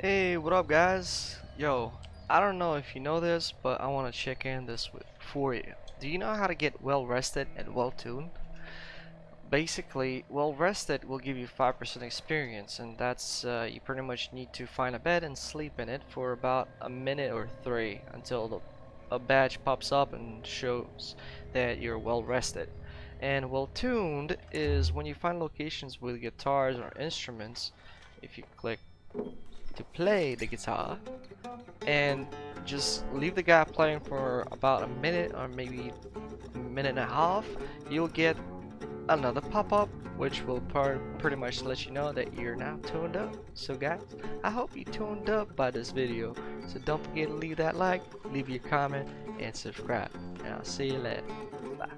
Hey, what up guys? Yo, I don't know if you know this, but I want to check in this for you. Do you know how to get well rested and well tuned? Basically, well rested will give you 5% experience and that's uh, you pretty much need to find a bed and sleep in it for about a minute or three until the, a badge pops up and shows that you're well rested. And well tuned is when you find locations with guitars or instruments, if you click to play the guitar and just leave the guy playing for about a minute or maybe a minute and a half you'll get another pop-up which will pretty much let you know that you're now tuned up. So guys I hope you tuned up by this video. So don't forget to leave that like leave your comment and subscribe. And I'll see you later. Bye